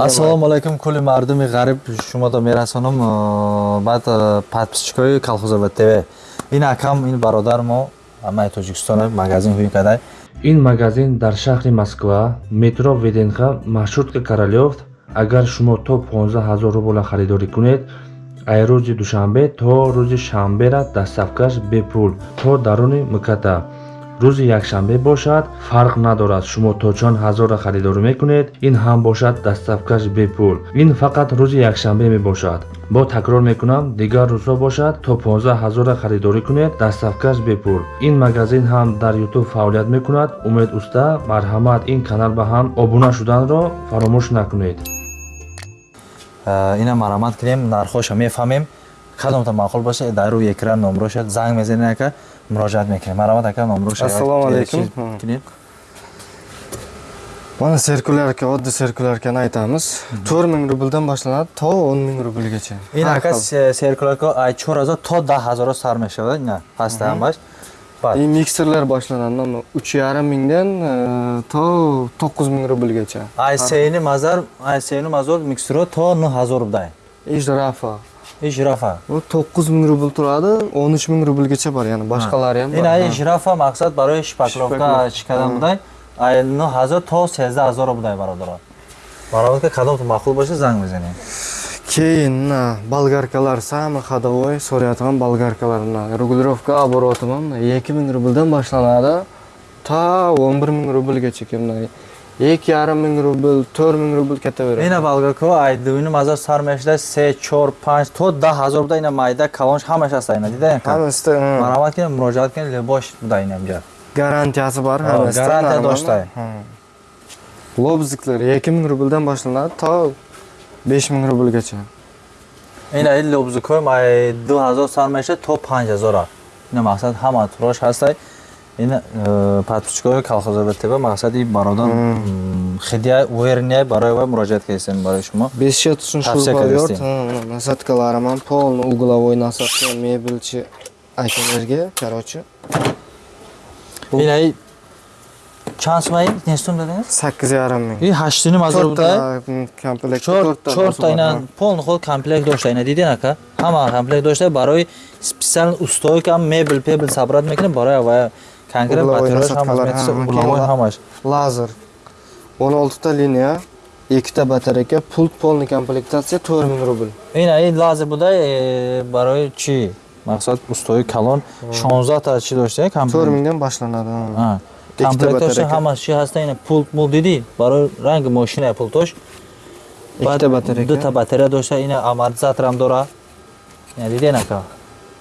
ассалому алайкум кулли мардуми ғариб. Шумото мерасонам баъд подписчикои колхозоба тв ин акам ин бародар мо амаи тоҷикистон магазин ҳуи кадай ин магазин дар шаҳри москва метро веденха маршрутка королёв агар шумо то 15 ҳазор рубла харидорӣ кунед ай рӯзи душанбе то рӯзи шанбера дастафкаш бепул то даруни мката рӯзи якшанбе бошад фарқ надорад. Шумо то чанд ҳазорра харидорӣ мекунед ин ҳам бошад дастафкаш бепул ин фақат рӯзи якшанбе мебошад. Бо такрор мекунам дигар рӯзҳо бошад то 15 ҳазорра харидорӣ кунед дастафкаш бепул ин магазин ҳам дар ютуб фаъолият мекунад. Умед уста марҳамат ин канал ба ҳам обуна шуданро фаромӯш накунед. Ина марҳамат кунем нархоша мефаҳмем кадомта маъқул боша дар рӯи экран номрошад занг мезанед ака муроҷиат мекунем марҳамат ака номроша ассалому алайкум mana sirkulyarka oddiy sirkulyarkani aytamiz. To'rt ming rubldan boshlanadi to o'n ming rublgacha. Ин ака серкулярка ай чор ҳазор то даҳ ҳазоро сар мешавад ина ҳамаш и mikserlar boshlanadi mana uch yarim mingdan to to'qqiz ming rublgacha. Ай сени мазар ай сени мазор миксеро то нӯ ҳазор рубдай ижрафа ижрафа u to'qqiz ming rubl turadi o'n uch ming rublgacha bor yana boshqalari ham ин ай ижрафа мақсад барои шпакловка чӣ кардан будай ай нӯ ҳазор то сездаҳ ҳазоро будай бародаро бародар кадомтон маъқул боша занг мезанем keyin болгаркалар самый ходовой so'rayotgan болгаркалар регулировка обороти mana ikki ming rubldan boshlanadi. To o'n bir ming rublgacha یک yarim ming rubl to'rt ming rubl ketaveradi ина болгарка ай дуюни мазар сар мешуда се чор панҷ то даҳ ҳазор буда ина майда калонш ҳамаш ҳаста ина дида ҳамаста марҳамат кунед муроҷиат кунед лебош буда инамҷа garantiyasi bor hammasidan гарантия доштае lobziklar ikki ming rubldan boshlanadi to besh ming rublgacha ина ин лобзикои ай ду ҳазор сар мешуда то панҷ ҳазора ина мақсад ҳама турош ҳастай ин подписчикои колхозоба тв мақсади бародар хидия уверния барои вай муроҷиат кардистем барои шумо бесшетушин шурбовёрт насадкаларам ҳам полный угловой насадка мебелчи акаларга короче ин чанд сумаи нестум дадинgiz sakkiz yarim ming и ҳаштини мазор буда komplект чорта ина полный ход комплект дошта ина дидин ака ҳама комплект дошта барои специал устойка мебел пебел сабрат мекунем барои авая Konkret batareyaj hammasi, ulavay hammasi. Lazer. 16 ta liniya, 2 ta batareyka, pult полный komplektatsiya 4000 rubl. Ина ин lazer буда э, барои чи? Мақсад устои калон 16 та чи доштае? 4000 дан башланади. Ҳа. Комплекташ ҳамаш чи ҳаста ина пулт мул диди, барои ранги мошина пултош. 2 та батарейка. 2 та батарея дошта, ина амортизатор ҳам дора. Яъне диди нака.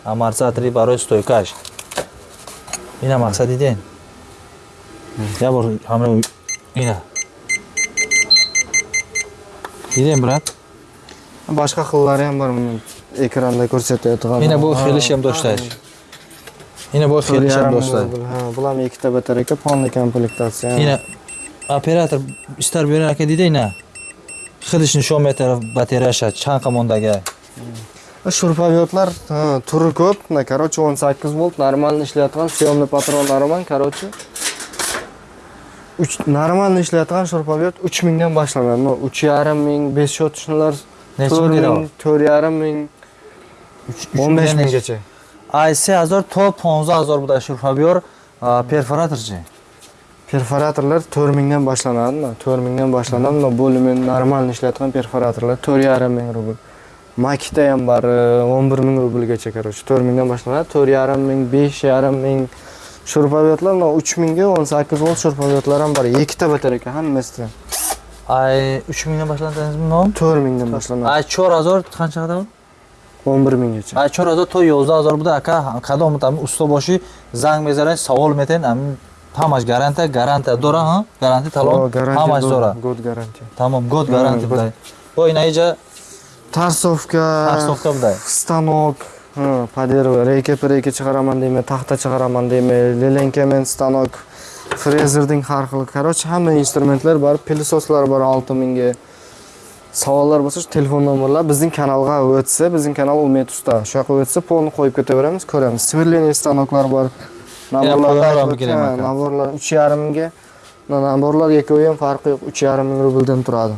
Амортизатори барои стойкаш ина мақсад дидем я бор ҳамро ина. Дидем брат. Бошқа хиллариам бар экранда кўрсатаётган ина бу хелишам доштааш ина бо хелишам доштааш булам ikkita батарейка полный комплектация ина оператор истар берака дида ина? Хидиш нишон метара батареяша чанқа мондага shurpavyotlar turi ko'p. Короче o'n sakkiz volt нормально ishlayotgan съемный patronlari ham короче нормально ishlayotgan shurpavyot uch mingdan boshlanadi uch yarim ming besh sotishnilar necha ming to'rt yarim ming. O'n besh minggacha. Се ҳазор то понздаҳ ҳазор буда шурфабиёр перфораторчи perforatorlar to'rt mingdan boshlanadi to'rt mingdan boshlanadi bo'limi нормально ishlayotgan perforatorlar to'rt yarim ming rubl makita ham bor o'n bir ming rublgacha короче to'rt mingdan boshlanadi. To'rt yarim ming besh yarim ming shurpavyotlar uch mingga o'n sakkiz volt shurpavyotlar ham bor ikkita batareyka hammasida ай uch mingdan boshlanadi dedingizmi to'rt mingdan boshlanadi. Ай чор ҳазор qancha qadar o'n bir minggacha. Ай чор ҳазор то ёздаҳ ҳазор буда ака кадом усто бошӣ занг мезанед савол метен ҳамаш гарантия гарантия дора гарантия талон ҳамаш дора год гарантия тамом год гарантия буда бо инаиҷа тарсовка тарсовка буда станок подерва reyka pireyka chiqaraman deyman taxta chiqaraman deyman lelenkamen stanok frezerning har xil короче hamma instrumentlar bor pilsoslar bor olti mingga. Savollar bo'lsa shu telefon nomerlar bizning kanalga o'tsa bizning kanal umid usta shu yoqqa o'tsa polni qo'yib ketaveramiz ko'ramiz. Сверление станоклар bor. Naborlar uch yarim mingga. Naborlar ikkovi ham farqi yo'q. Uch yarim ming rubldan turadi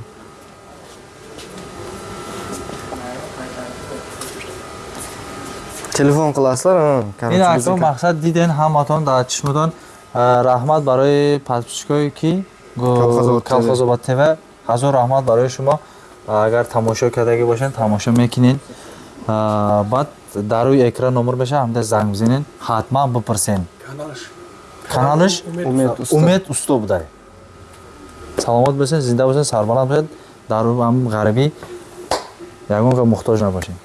телефон қыласыздар ҳа, ин биз- мақсад диден ҳаматон дар чишматон раҳмат барои подписчикое ки колхозобод тв. Ҳазор раҳмат барои шумо. Агар тамошо кардагӣ бошед тамошо мекунед баъд дар рӯи экран номер меша ҳамда занг бизанед ҳатман бипурсен каналиш Умед усто будай саломат бошед зинда бошед сарбаланд бошед дар ҳам ғарбӣ ягон ка муҳтоҷ набошед